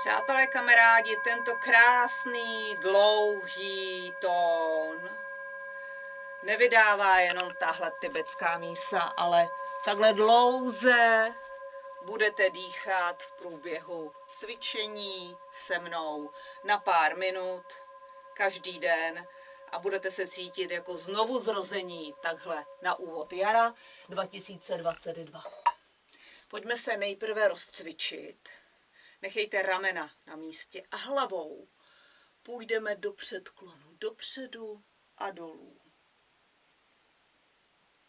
Přátelé kamarádi, tento krásný, dlouhý tón nevydává jenom tahle tibetská mísa, ale takhle dlouze budete dýchat v průběhu cvičení se mnou na pár minut každý den a budete se cítit jako znovu zrození takhle na úvod jara 2022. Pojďme se nejprve rozcvičit. Nechejte ramena na místě a hlavou půjdeme do předklonu, dopředu a dolů.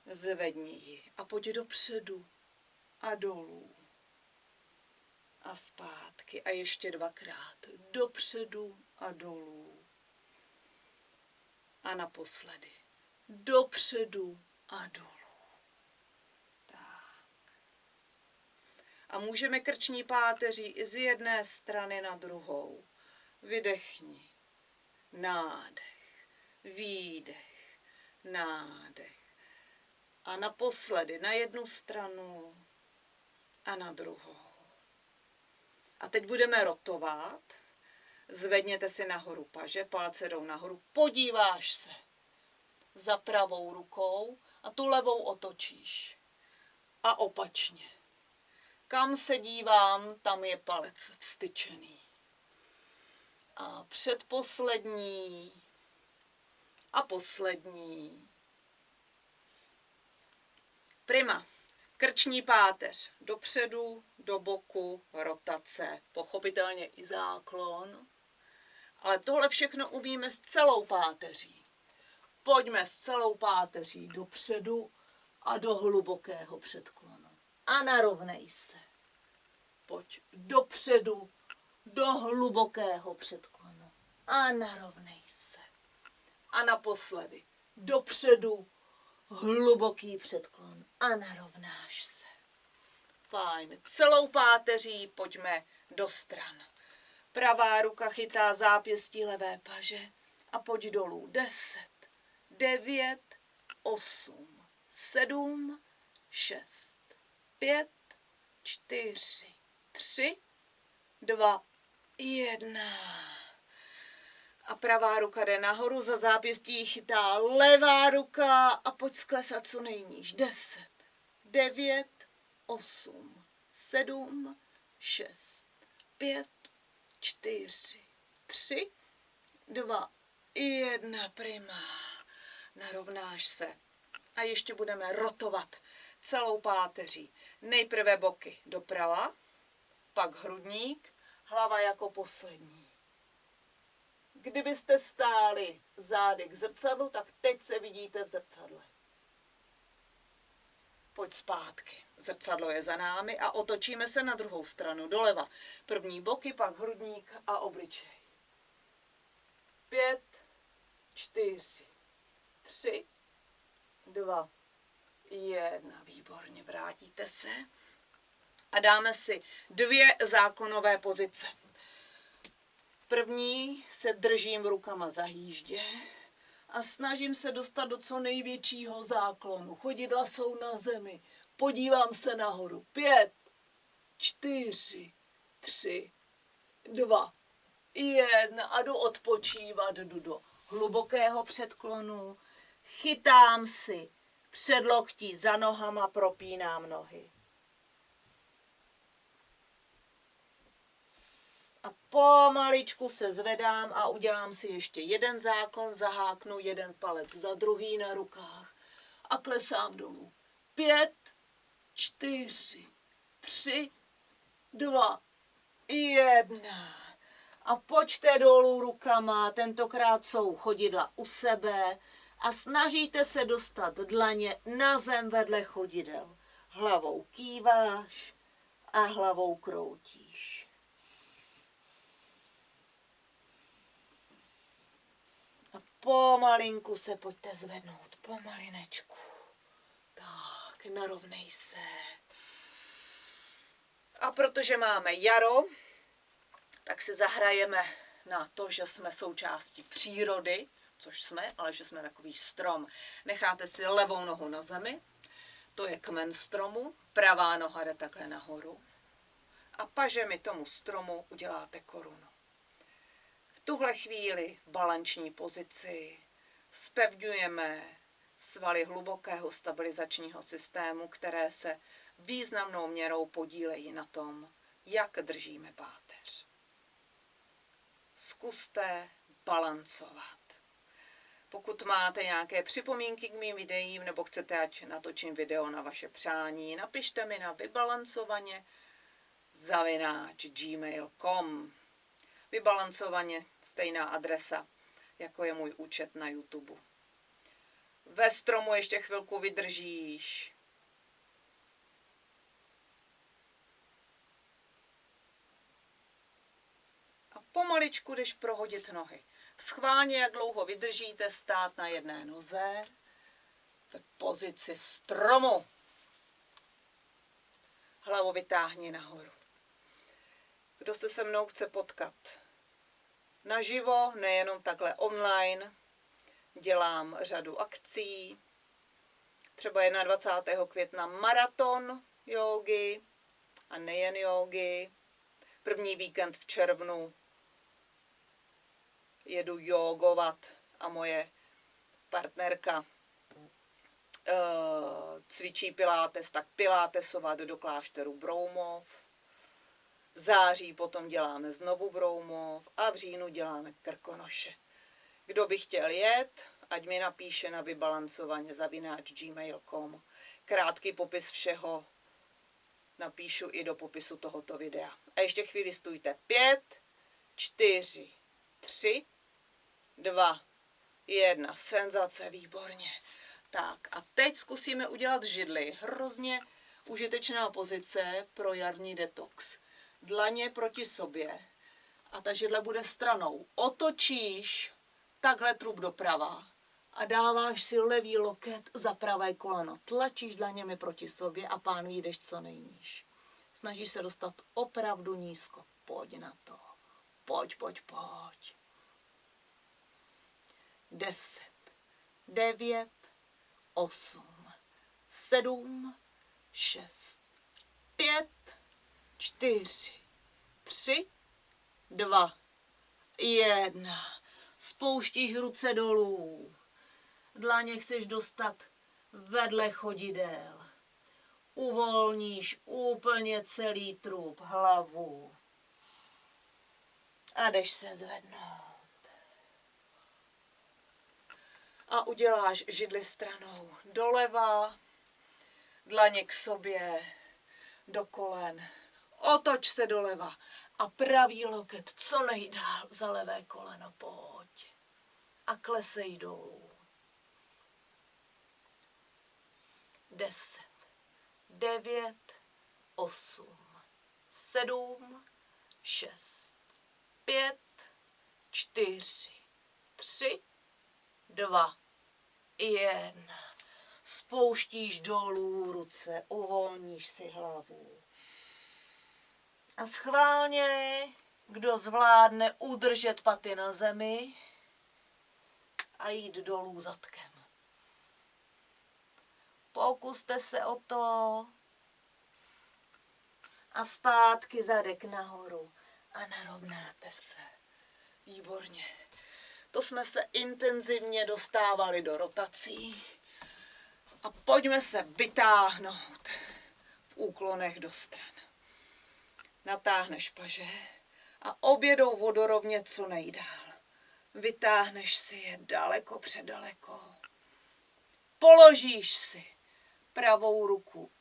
Zvedni ji a pojď dopředu a dolů. A zpátky a ještě dvakrát dopředu a dolů. A naposledy dopředu a dolů. A můžeme krční páteří i z jedné strany na druhou. Vydechni. Nádech. Výdech. Nádech. A naposledy na jednu stranu a na druhou. A teď budeme rotovat. Zvedněte si nahoru paže, palce jdou nahoru, podíváš se za pravou rukou a tu levou otočíš. A opačně. Kam se dívám, tam je palec vstyčený. A předposlední a poslední. Prima. Krční páteř dopředu, do boku, rotace, pochopitelně i záklon. Ale tohle všechno umíme s celou páteří. Pojďme s celou páteří dopředu a do hlubokého předklonu a narovnej se. Pojď dopředu, do hlubokého předklonu a narovnej se. A naposledy dopředu, hluboký předklon a narovnáš se. Fajn. Celou páteří pojďme do stran. Pravá ruka chytá zápěstí levé paže a pojď dolů. Deset, devět, osm, sedm, šest, pět, čtyři, tři, dva, jedna. A pravá ruka jde nahoru, za zápěstí chytá levá ruka a pojď sklesat co nejníž. Deset, devět, osm, sedm, šest, pět, čtyři, tři, dva, jedna prima. Narovnáš se. A ještě budeme rotovat celou páteří. Nejprve boky doprava, pak hrudník, hlava jako poslední. Kdybyste stáli zády k zrcadlu, tak teď se vidíte v zrcadle. Pojď zpátky. Zrcadlo je za námi a otočíme se na druhou stranu, doleva. První boky, pak hrudník a obličej. Pět, čtyři, tři, dva, Jedna, výborně, vrátíte se. A dáme si dvě záklonové pozice. První se držím rukama za hýždě a snažím se dostat do co největšího záklonu. Chodidla jsou na zemi. Podívám se nahoru. Pět, čtyři, tři, dva, jedna a jdu odpočívat, jdu do hlubokého předklonu. Chytám si předloktí za nohama propínám nohy. A pomaličku se zvedám a udělám si ještě jeden záklon, zaháknu jeden palec za druhý na rukách a klesám dolů. Pět, čtyři, tři, dva, jedna. A pojďte dolů rukama, tentokrát jsou chodidla u sebe, a snažíte se dostat dlaně na zem vedle chodidel. Hlavou kýváš a hlavou kroutíš. A pomalinku se pojďte zvednout, pomalinečku. Tak, narovnej se. A protože máme jaro, tak si zahrajeme na to, že jsme součástí přírody, což jsme, ale že jsme takový strom. Necháte si levou nohu na zemi, to je kmen stromu, pravá noha jde takhle nahoru. a pažemi tomu stromu uděláte korunu. V tuhle chvíli v balanční pozici spevňujeme svaly hlubokého stabilizačního systému, které se významnou měrou podílejí na tom, jak držíme páteř. Zkuste balancovat. Pokud máte nějaké připomínky k mým videím nebo chcete, ať natočím video na vaše přání, napište mi na vybalancovaně zavináč gmail.com Vybalancovaně stejná adresa, jako je můj účet na YouTube. Ve stromu ještě chvilku vydržíš. A pomaličku jdeš prohodit nohy. Schválně, jak dlouho vydržíte stát na jedné noze v pozici stromu. Hlavu vytáhni nahoru. Kdo se se mnou chce potkat naživo, nejenom takhle online, dělám řadu akcí. Třeba 21. května maraton jogy a nejen jogy. První víkend v červnu jedu jogovat a moje partnerka uh, cvičí pilates, tak pilatesovat do klášteru Broumov. V září potom děláme znovu Broumov a v říjnu děláme Krkonoše. Kdo by chtěl jet, ať mi napíše na vybalancovaně zavináč gmail.com. Krátký popis všeho napíšu i do popisu tohoto videa. A ještě chvíli stůjte. Pět, čtyři, tři, dva, jedna. Senzace, výborně. Tak a teď zkusíme udělat židli. Hrozně užitečná pozice pro jarní detox. Dlaně proti sobě a ta židle bude stranou. Otočíš takhle trup doprava a dáváš si levý loket za pravé koleno. Tlačíš dlaněmi proti sobě a pán jdeš co nejníž. Snažíš se dostat opravdu nízko. Pojď na to. Pojď, pojď, pojď. Deset, devět, osm, sedm, šest, pět, čtyři, tři, dva, jedna. Spouštíš ruce dolů dlaně chceš dostat vedle chodidel. Uvolníš úplně celý trup, hlavu. A jdeš se zvednout. A uděláš židli stranou doleva, dlaně k sobě, do kolen. Otoč se doleva a pravý loket co nejdál za levé koleno, pojď. A klesej dolů. deset, devět, osm, sedm, šest, pět, čtyři, tři, dva, jedna. Spouštíš dolů ruce, uvolníš si hlavu. A schválně, kdo zvládne udržet paty na zemi a jít dolů zadkem. Pokuste se o to. A zpátky zadek nahoru. A narovnáte se. Výborně. To jsme se intenzivně dostávali do rotací. A pojďme se vytáhnout v úklonech do stran. Natáhneš paže a obě jdou vodorovně co nejdál. Vytáhneš si je daleko předaleko. Položíš si pravou ruku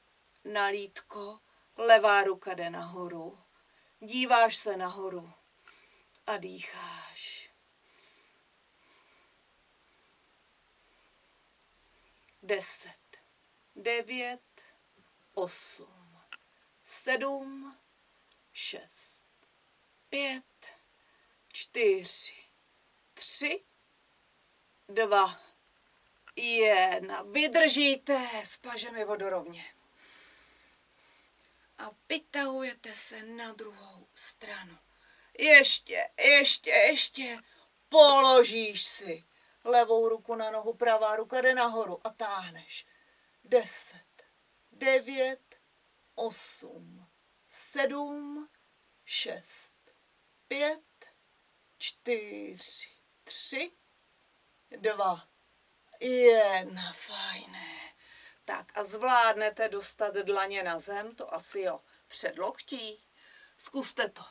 na lítko, levá ruka jde nahoru. Díváš se nahoru a dýcháš. Deset, devět, osm, sedm, šest, pět, čtyři, tři, dva, jedna. Vydržíte s pažemi vodorovně. A vytahujete se na druhou stranu. Ještě, ještě, ještě. Položíš si levou ruku na nohu, pravá ruka jde nahoru a táhneš. Deset, devět, osm, sedm, šest, pět, čtyři, tři, dva, jedna, fajné. Tak a zvládnete dostat dlaně na zem, to asi jo, před loktí. Zkuste to.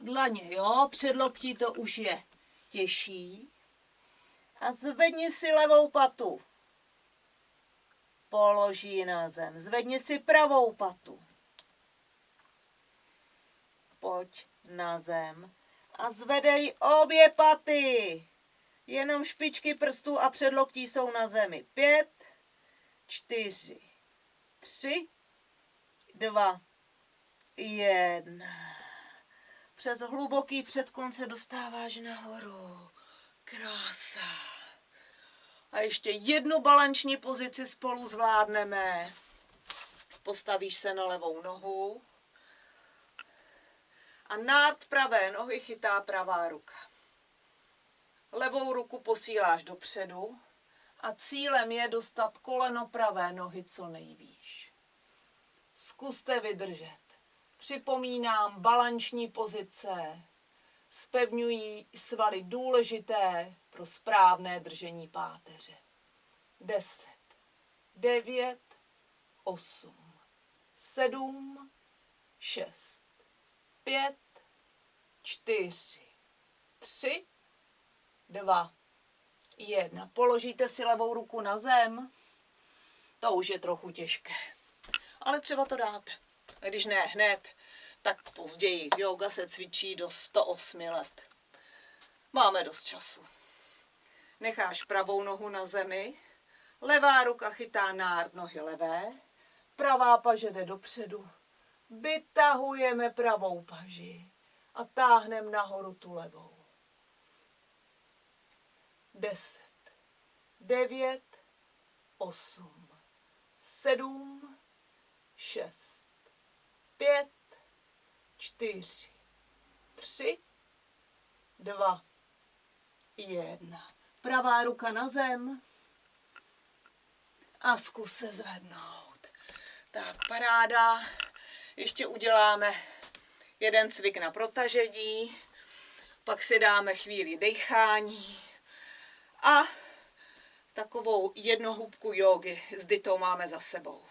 Dlaně, jo, před loktí to už je těžší. A zvedni si levou patu. Položí na zem. Zvedni si pravou patu. Pojď na zem a zvedej obě paty. Jenom špičky prstů a předloktí jsou na zemi. Pět, čtyři, tři, dva, jedna. Přes hluboký předklon se dostáváš nahoru. Krása. A ještě jednu balanční pozici spolu zvládneme. Postavíš se na levou nohu. A nad pravé nohy chytá pravá ruka. Levou ruku posíláš dopředu a cílem je dostat koleno pravé nohy co nejvýš. Zkuste vydržet. Připomínám balanční pozice. Spevňují svaly důležité pro správné držení páteře. 10, 9, 8, 7, 6, 5, 4, 3, 2, 1. Položíte si levou ruku na zem. To už je trochu těžké. Ale třeba to dáte. Když ne hned, tak později. Yoga se cvičí do 108 let. Máme dost času. Necháš pravou nohu na zemi, levá ruka chytá nárt nohy levé, pravá paže jde dopředu. Vytahujeme pravou paži a táhneme nahoru tu levou. Deset, devět, osm, sedm, šest, pět, čtyři, tři, dva, jedna. Pravá ruka na zem a zkus se zvednout. Tak, paráda. Ještě uděláme jeden cvik na protažení, pak si dáme chvíli dechání a takovou jednohubku jogy s ditou máme za sebou.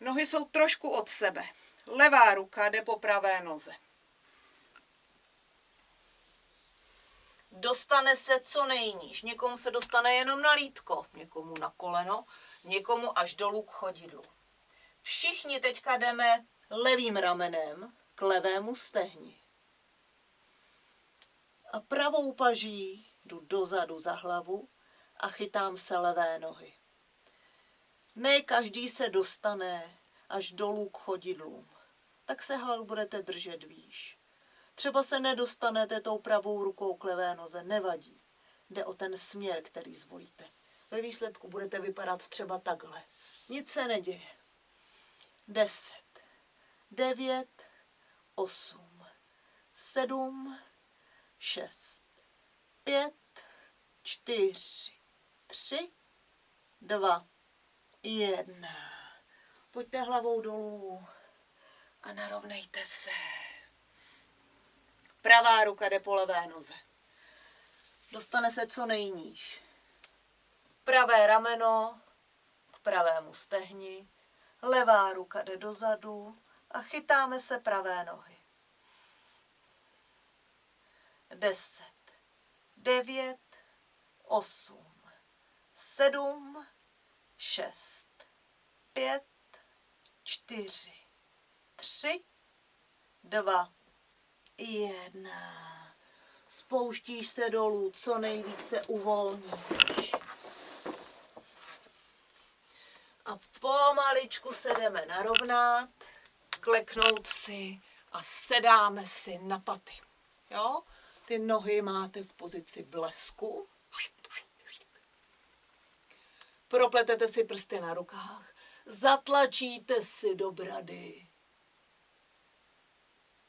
Nohy jsou trošku od sebe. Levá ruka jde po pravé noze. Dostane se co nejníž. Někomu se dostane jenom na lítko, někomu na koleno, někomu až dolů k chodidlu. Všichni teďka jdeme levým ramenem k levému stehni. A pravou paží jdu dozadu za hlavu a chytám se levé nohy. Ne každý se dostane až dolů k chodidlům. Tak se hlavu budete držet výš. Třeba se nedostanete tou pravou rukou k levé noze, nevadí. Jde o ten směr, který zvolíte. Ve výsledku budete vypadat třeba takhle. Nic se neděje. Deset, devět, osm, sedm, šest, pět, čtyři, tři, dva, jedna. Pojďte hlavou dolů a narovnejte se. Pravá ruka jde po levé noze. Dostane se co nejníž. Pravé rameno k pravému stehni, levá ruka jde dozadu a chytáme se pravé nohy. Deset, devět, osm, sedm, šest, pět, čtyři, tři, dva, jedna. Spouštíš se dolů, co nejvíce uvolníš. A pomaličku se jdeme narovnat, kleknout si a sedáme si na paty. Jo? Ty nohy máte v pozici blesku. Propletete si prsty na rukách. Zatlačíte si do brady.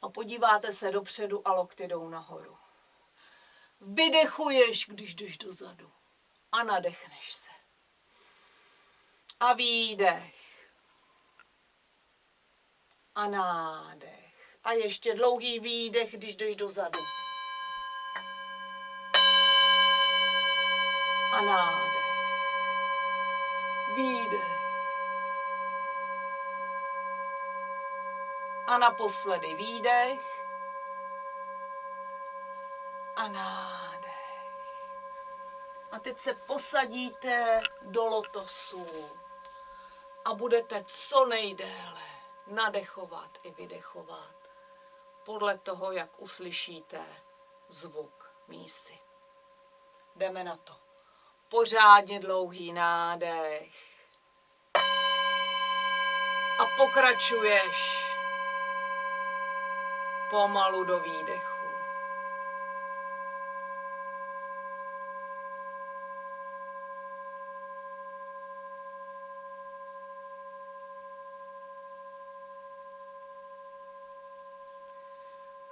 A podíváte se dopředu a lokty jdou nahoru. Vydechuješ, když jdeš dozadu. A nadechneš se. A výdech. A nádech. A ještě dlouhý výdech, když jdeš dozadu. A nádech. Výdech. A naposledy výdech. A nádech. A teď se posadíte do lotosu a budete co nejdéle nadechovat i vydechovat podle toho, jak uslyšíte zvuk mísy. Jdeme na to. Pořádně dlouhý nádech. A pokračuješ pomalu do výdechu.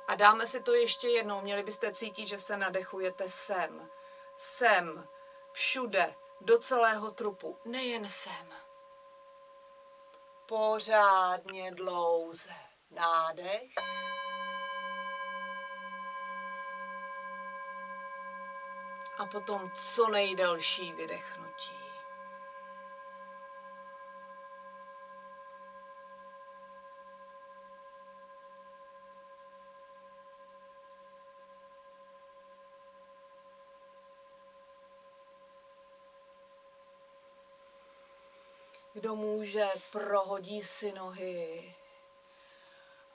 A dáme si to ještě jednou. Měli byste cítit, že se nadechujete sem, sem, všude, do celého trupu, nejen sem. Pořádně dlouze. Nádech. A potom co nejdelší vydechnutí. Kdo může, prohodí si nohy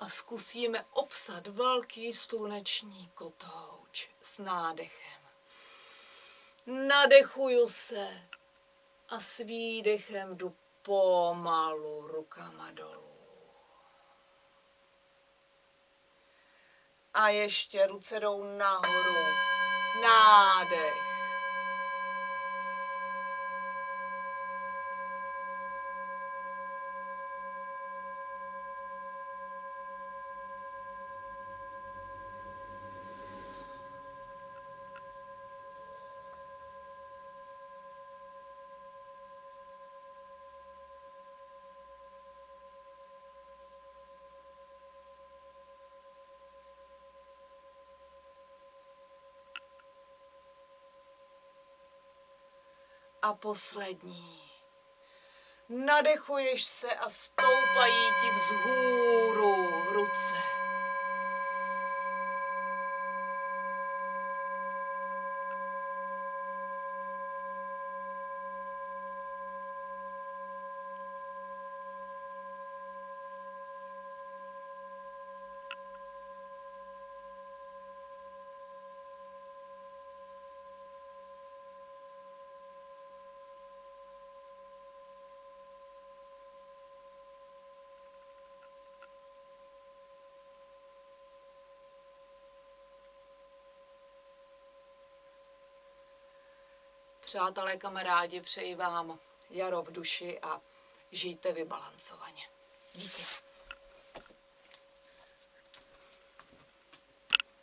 a zkusíme obsat velký sluneční kotouč s nádechem. Nadechuju se a s výdechem jdu pomalu rukama dolů. A ještě ruce jdou nahoru. Nádech. A poslední. Nadechuješ se a stoupají ti vzhůru ruce. Přátelé, kamarádi, přeji vám jaro v duši a žijte vybalancovaně. Díky.